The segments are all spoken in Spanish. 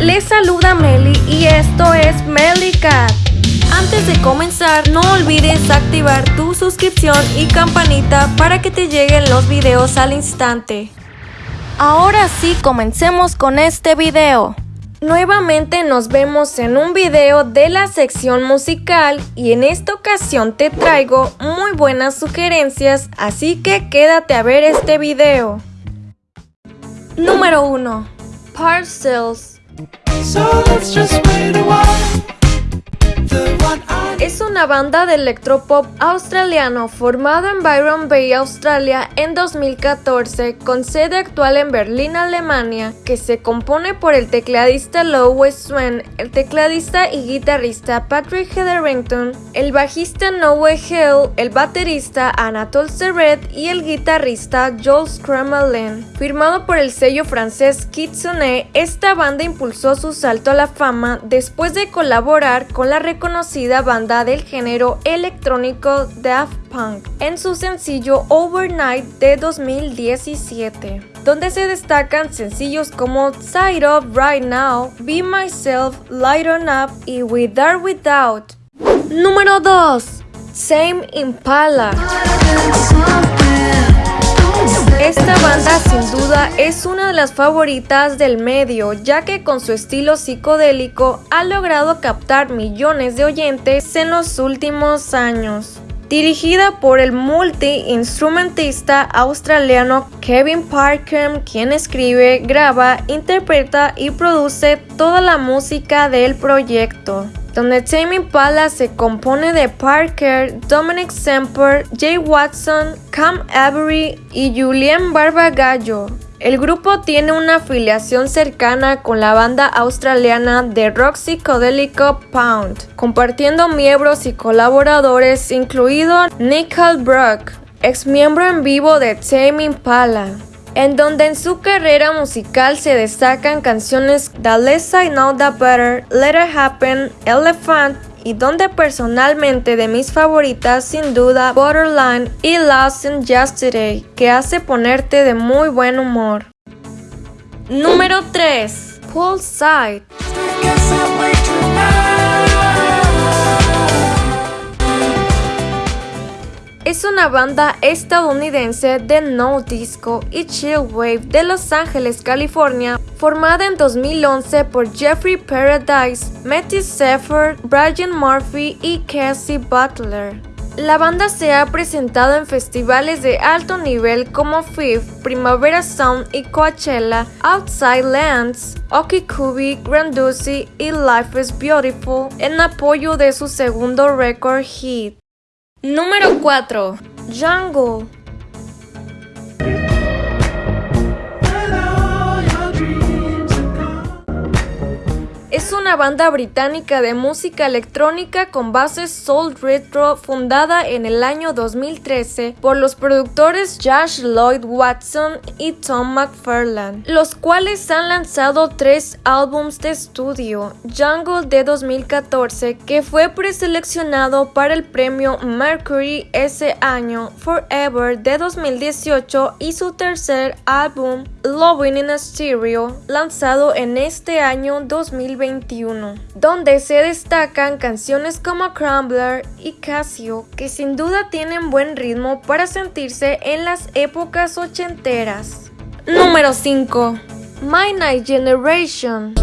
les saluda Meli y esto es Cat. Antes de comenzar, no olvides activar tu suscripción y campanita para que te lleguen los videos al instante. Ahora sí, comencemos con este video. Nuevamente nos vemos en un video de la sección musical y en esta ocasión te traigo muy buenas sugerencias, así que quédate a ver este video. Número 1. Parcels. So let's just wait a while. Es una banda de electropop australiano formado en Byron Bay, Australia en 2014 con sede actual en Berlín, Alemania, que se compone por el tecladista Lowe Swen, el tecladista y guitarrista Patrick Hetherington, el bajista Noah Hill, el baterista Anatole Serret y el guitarrista Joel Scramelin. Firmado por el sello francés Kitsune, esta banda impulsó su salto a la fama después de colaborar con la reconocida banda del género electrónico Daft Punk en su sencillo Overnight de 2017, donde se destacan sencillos como Side Up Right Now, Be Myself, Light On Up y With Without. Número 2. Same Impala. Esta banda sin duda es una de las favoritas del medio, ya que con su estilo psicodélico ha logrado captar millones de oyentes en los últimos años. Dirigida por el multi-instrumentista australiano Kevin Parker, quien escribe, graba, interpreta y produce toda la música del proyecto donde Tame Impala se compone de Parker, Dominic Semper, Jay Watson, Cam Avery y Julian Barbagallo. El grupo tiene una afiliación cercana con la banda australiana de rock psicodélico Pound, compartiendo miembros y colaboradores incluido Nick Brock, ex miembro en vivo de Tame Impala en donde en su carrera musical se destacan canciones The Less I Know The Better, Let It Happen, Elephant y donde personalmente de mis favoritas sin duda Borderline y Lost in Yesterday, que hace ponerte de muy buen humor. Número 3. Poolside. Es una banda estadounidense de no disco y chill wave de Los Ángeles, California, formada en 2011 por Jeffrey Paradise, Matty Seifert, Brian Murphy y Cassie Butler. La banda se ha presentado en festivales de alto nivel como FIF, Primavera Sound y Coachella, Outside Lands, Okikubi, Grandusi y Life is Beautiful en apoyo de su segundo record hit. Número 4. Jungle. Una banda británica de música electrónica con bases soul retro fundada en el año 2013 por los productores Josh Lloyd Watson y Tom McFarlane, los cuales han lanzado tres álbums de estudio, Jungle de 2014 que fue preseleccionado para el premio Mercury ese año, Forever de 2018 y su tercer álbum Loving in a Stereo lanzado en este año 2020 donde se destacan canciones como Crumbler y Casio, que sin duda tienen buen ritmo para sentirse en las épocas ochenteras. Número 5. My Night Generation.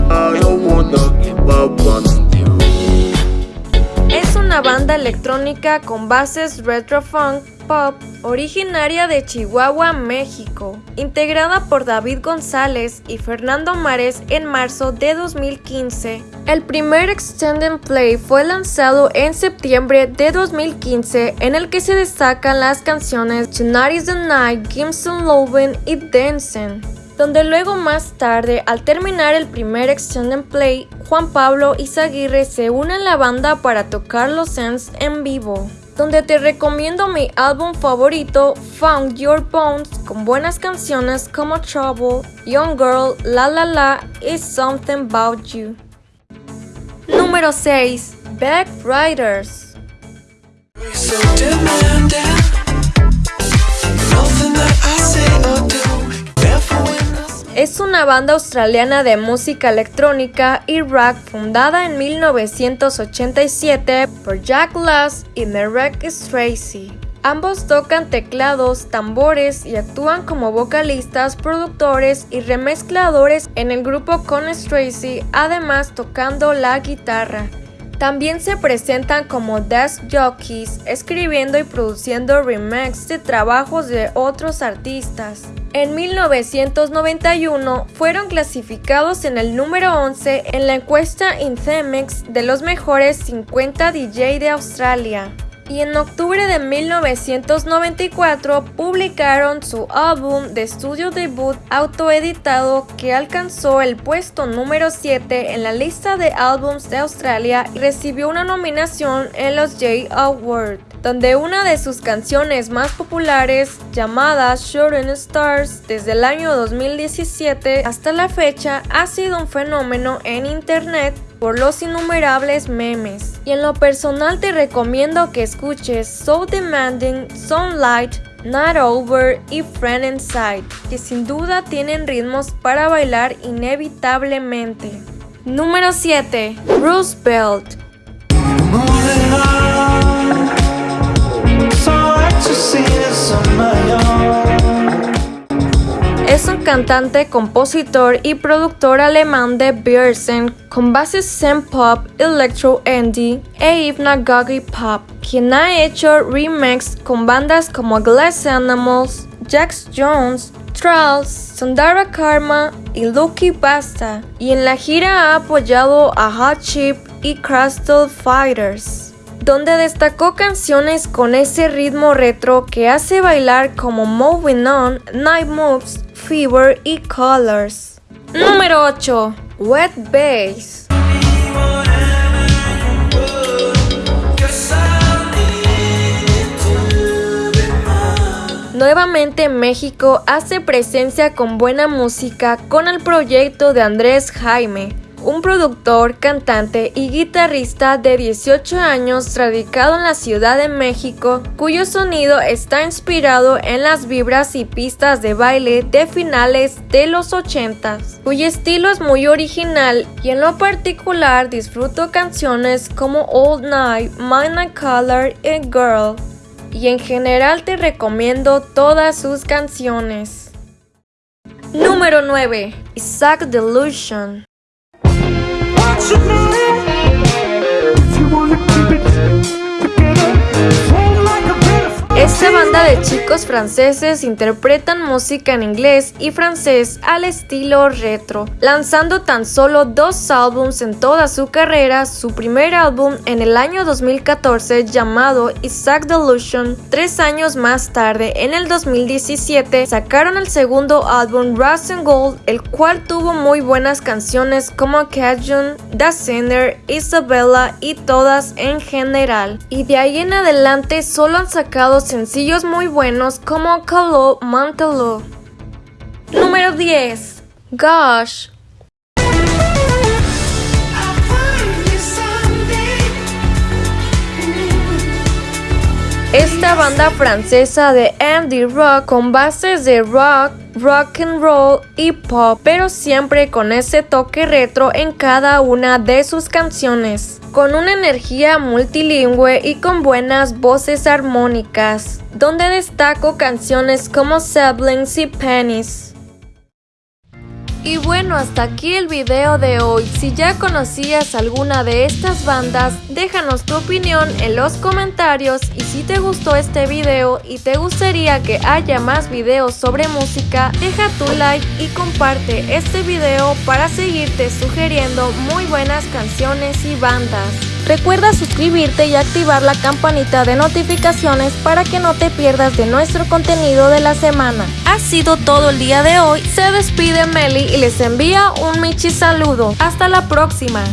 Una banda electrónica con bases retro funk pop originaria de Chihuahua, México, integrada por David González y Fernando Mares en marzo de 2015. El primer Extended Play fue lanzado en septiembre de 2015 en el que se destacan las canciones Tonight is the Night, Gimson Loven y Dancing donde luego más tarde, al terminar el primer Extended Play, Juan Pablo y Zaguirre se unen a la banda para tocar los Sense en vivo donde te recomiendo mi álbum favorito, Found Your Bones, con buenas canciones como Trouble, Young Girl, La La La y Something About You. Número 6. Back Riders. es banda australiana de música electrónica y rock fundada en 1987 por Jack Lass y Merrick Stracy. Ambos tocan teclados, tambores y actúan como vocalistas, productores y remezcladores en el grupo con Stracy, además tocando la guitarra. También se presentan como desk jockeys, escribiendo y produciendo remakes de trabajos de otros artistas. En 1991 fueron clasificados en el número 11 en la encuesta Inthemex de los mejores 50 DJ de Australia. Y en octubre de 1994 publicaron su álbum de estudio debut autoeditado que alcanzó el puesto número 7 en la lista de álbums de Australia y recibió una nominación en los J Awards donde una de sus canciones más populares, llamada Shooting Stars, desde el año 2017 hasta la fecha ha sido un fenómeno en internet por los innumerables memes. Y en lo personal te recomiendo que escuches So Demanding, Sunlight, Not Over y Friend Inside, que sin duda tienen ritmos para bailar inevitablemente. Número 7. Roosevelt cantante, compositor y productor alemán de Biersen con bases zen pop, electro indie e hypnagogic pop, quien ha hecho remakes con bandas como Glass Animals, Jax Jones, Trolls, Sundara Karma y Lucky Basta, y en la gira ha apoyado a Hot Chip y Crystal Fighters donde destacó canciones con ese ritmo retro que hace bailar como Moving On, Night Moves, Fever y Colors. Número 8. Wet Bass. Nuevamente México hace presencia con buena música con el proyecto de Andrés Jaime, un productor, cantante y guitarrista de 18 años radicado en la Ciudad de México, cuyo sonido está inspirado en las vibras y pistas de baile de finales de los 80, cuyo estilo es muy original y en lo particular disfruto canciones como Old Night, Mind Color y Girl, y en general te recomiendo todas sus canciones. Número 9. Isaac Delusion should know. Esta banda de chicos franceses interpretan música en inglés y francés al estilo retro, lanzando tan solo dos álbums en toda su carrera, su primer álbum en el año 2014 llamado Isaac Delusion, tres años más tarde, en el 2017, sacaron el segundo álbum Rust and Gold, el cual tuvo muy buenas canciones como Cajun, The Sinner, Isabella y todas en general. Y de ahí en adelante solo han sacado sencillos muy buenos como Calo Mantalo. Número 10. Gosh. Esta banda francesa de Andy rock con bases de rock, rock and roll y pop, pero siempre con ese toque retro en cada una de sus canciones, con una energía multilingüe y con buenas voces armónicas, donde destaco canciones como Siblings y Pennies. Y bueno, hasta aquí el video de hoy. Si ya conocías alguna de estas bandas, déjanos tu opinión en los comentarios y si te gustó este video y te gustaría que haya más videos sobre música, deja tu like y comparte este video para seguirte sugiriendo muy buenas canciones y bandas. Recuerda suscribirte y activar la campanita de notificaciones para que no te pierdas de nuestro contenido de la semana. Ha sido todo el día de hoy. Se despide Meli y les envía un Michi saludo. Hasta la próxima.